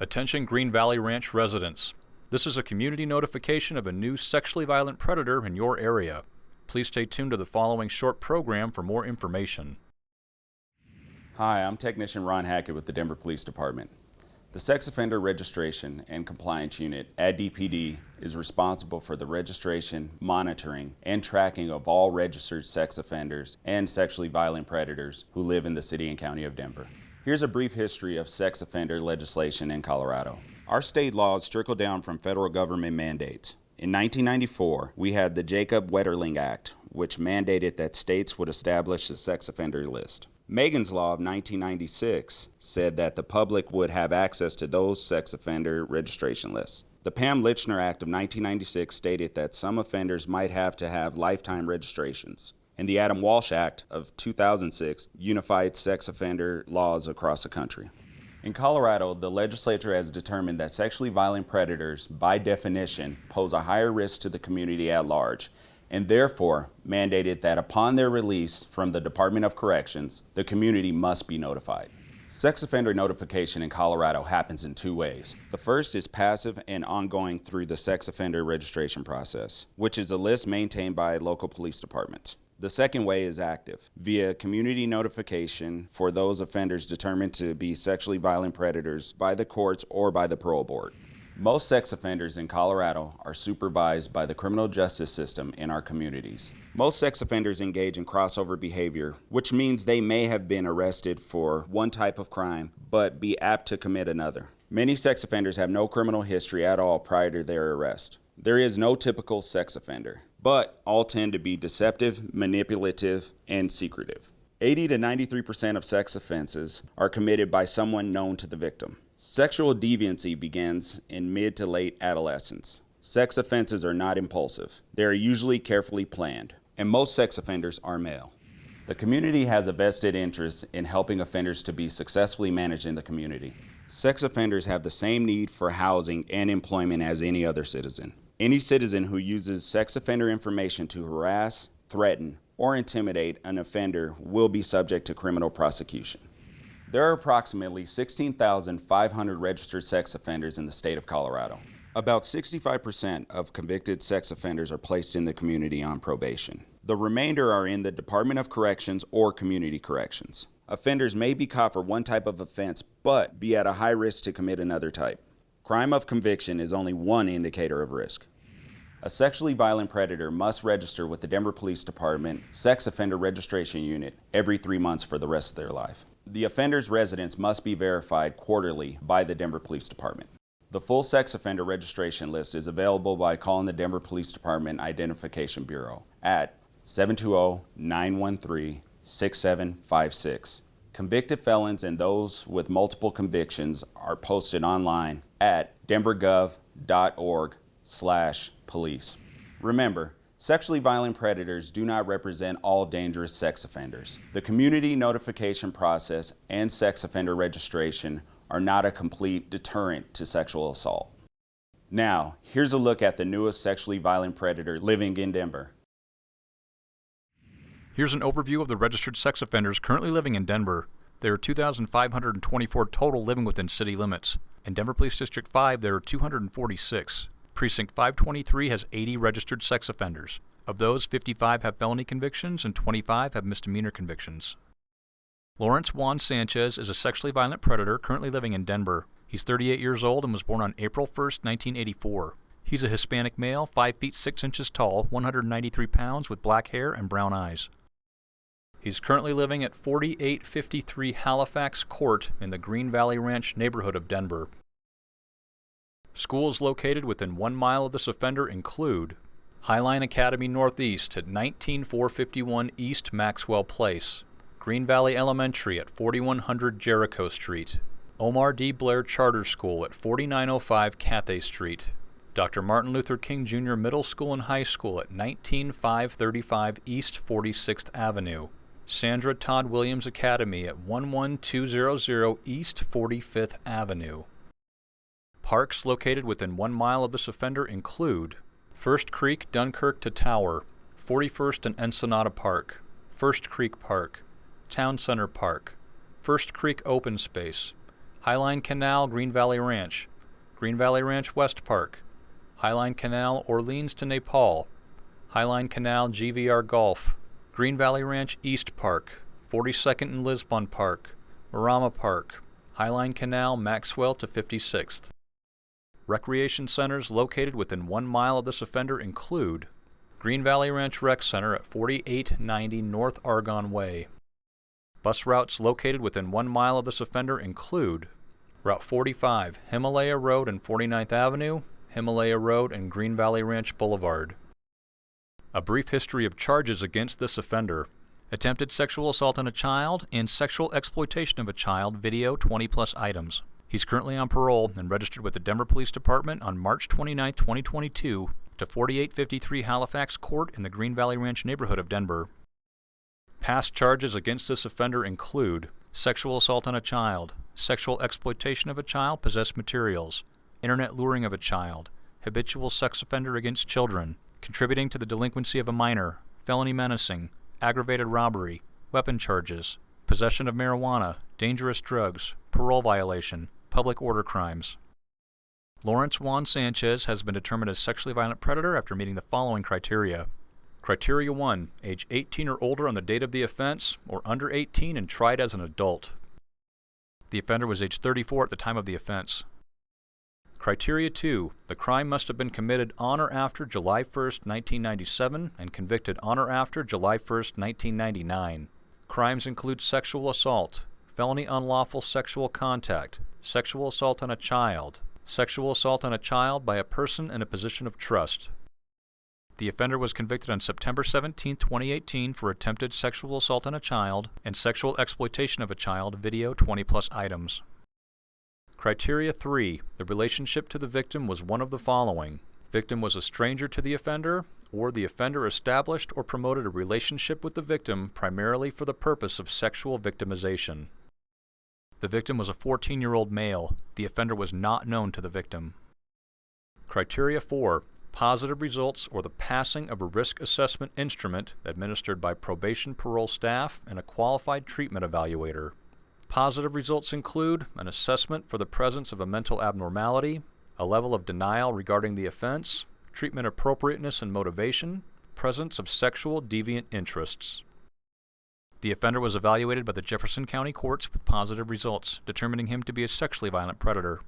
Attention Green Valley Ranch residents. This is a community notification of a new sexually violent predator in your area. Please stay tuned to the following short program for more information. Hi, I'm Technician Ron Hackett with the Denver Police Department. The Sex Offender Registration and Compliance Unit at DPD is responsible for the registration, monitoring, and tracking of all registered sex offenders and sexually violent predators who live in the City and County of Denver. Here's a brief history of sex offender legislation in Colorado. Our state laws trickle down from federal government mandates. In 1994, we had the Jacob Wetterling Act, which mandated that states would establish a sex offender list. Megan's Law of 1996 said that the public would have access to those sex offender registration lists. The Pam Lychner Act of 1996 stated that some offenders might have to have lifetime registrations and the Adam Walsh Act of 2006 unified sex offender laws across the country. In Colorado, the legislature has determined that sexually violent predators, by definition, pose a higher risk to the community at large, and therefore mandated that upon their release from the Department of Corrections, the community must be notified. Sex offender notification in Colorado happens in two ways. The first is passive and ongoing through the sex offender registration process, which is a list maintained by local police departments. The second way is active, via community notification for those offenders determined to be sexually violent predators by the courts or by the parole board. Most sex offenders in Colorado are supervised by the criminal justice system in our communities. Most sex offenders engage in crossover behavior, which means they may have been arrested for one type of crime, but be apt to commit another. Many sex offenders have no criminal history at all prior to their arrest. There is no typical sex offender but all tend to be deceptive, manipulative, and secretive. 80 to 93% of sex offenses are committed by someone known to the victim. Sexual deviancy begins in mid to late adolescence. Sex offenses are not impulsive. They are usually carefully planned, and most sex offenders are male. The community has a vested interest in helping offenders to be successfully managed in the community. Sex offenders have the same need for housing and employment as any other citizen. Any citizen who uses sex offender information to harass, threaten, or intimidate an offender will be subject to criminal prosecution. There are approximately 16,500 registered sex offenders in the state of Colorado. About 65% of convicted sex offenders are placed in the community on probation. The remainder are in the Department of Corrections or Community Corrections. Offenders may be caught for one type of offense, but be at a high risk to commit another type. Crime of conviction is only one indicator of risk. A sexually violent predator must register with the Denver Police Department Sex Offender Registration Unit every three months for the rest of their life. The offender's residence must be verified quarterly by the Denver Police Department. The full sex offender registration list is available by calling the Denver Police Department Identification Bureau at 720-913-6756. Convicted felons and those with multiple convictions are posted online at denvergov.org slash police. Remember, sexually violent predators do not represent all dangerous sex offenders. The community notification process and sex offender registration are not a complete deterrent to sexual assault. Now, here's a look at the newest sexually violent predator living in Denver. Here's an overview of the registered sex offenders currently living in Denver. There are 2,524 total living within city limits. In Denver Police District 5, there are 246. Precinct 523 has 80 registered sex offenders. Of those, 55 have felony convictions and 25 have misdemeanor convictions. Lawrence Juan Sanchez is a sexually violent predator currently living in Denver. He's 38 years old and was born on April 1, 1984. He's a Hispanic male, 5 feet 6 inches tall, 193 pounds, with black hair and brown eyes. He's currently living at 4853 Halifax Court in the Green Valley Ranch neighborhood of Denver. Schools located within one mile of this offender include Highline Academy Northeast at 19451 East Maxwell Place, Green Valley Elementary at 4100 Jericho Street, Omar D. Blair Charter School at 4905 Cathay Street, Dr. Martin Luther King Jr. Middle School and High School at 19535 East 46th Avenue, Sandra Todd Williams Academy at 11200 East 45th Avenue. Parks located within one mile of this offender include First Creek, Dunkirk to Tower, 41st and Ensenada Park, First Creek Park, Town Center Park, First Creek Open Space, Highline Canal, Green Valley Ranch, Green Valley Ranch West Park, Highline Canal, Orleans to Nepal, Highline Canal, GVR Golf, Green Valley Ranch East Park, 42nd and Lisbon Park, Marama Park, Highline Canal, Maxwell to 56th. Recreation centers located within one mile of this offender include Green Valley Ranch Rec Center at 4890 North Argonne Way. Bus routes located within one mile of this offender include Route 45, Himalaya Road and 49th Avenue, Himalaya Road and Green Valley Ranch Boulevard. A brief history of charges against this offender. Attempted sexual assault on a child and sexual exploitation of a child, video 20 plus items. He's currently on parole and registered with the Denver Police Department on March 29, 2022 to 4853 Halifax Court in the Green Valley Ranch neighborhood of Denver. Past charges against this offender include sexual assault on a child, sexual exploitation of a child, possessed materials, internet luring of a child, habitual sex offender against children, contributing to the delinquency of a minor, felony menacing, aggravated robbery, weapon charges, possession of marijuana, dangerous drugs, parole violation, public order crimes. Lawrence Juan Sanchez has been determined a sexually violent predator after meeting the following criteria. Criteria 1. Age 18 or older on the date of the offense, or under 18 and tried as an adult. The offender was age 34 at the time of the offense. Criteria 2. The crime must have been committed on or after July 1, 1997 and convicted on or after July 1, 1999. Crimes include sexual assault, felony unlawful sexual contact, sexual assault on a child, sexual assault on a child by a person in a position of trust. The offender was convicted on September 17, 2018 for attempted sexual assault on a child and sexual exploitation of a child video 20 plus items. Criteria 3. The relationship to the victim was one of the following. Victim was a stranger to the offender, or the offender established or promoted a relationship with the victim primarily for the purpose of sexual victimization. The victim was a 14-year-old male. The offender was not known to the victim. Criteria 4. Positive results or the passing of a risk assessment instrument administered by probation parole staff and a qualified treatment evaluator. Positive results include an assessment for the presence of a mental abnormality, a level of denial regarding the offense, treatment appropriateness and motivation, presence of sexual deviant interests. The offender was evaluated by the Jefferson County courts with positive results, determining him to be a sexually violent predator.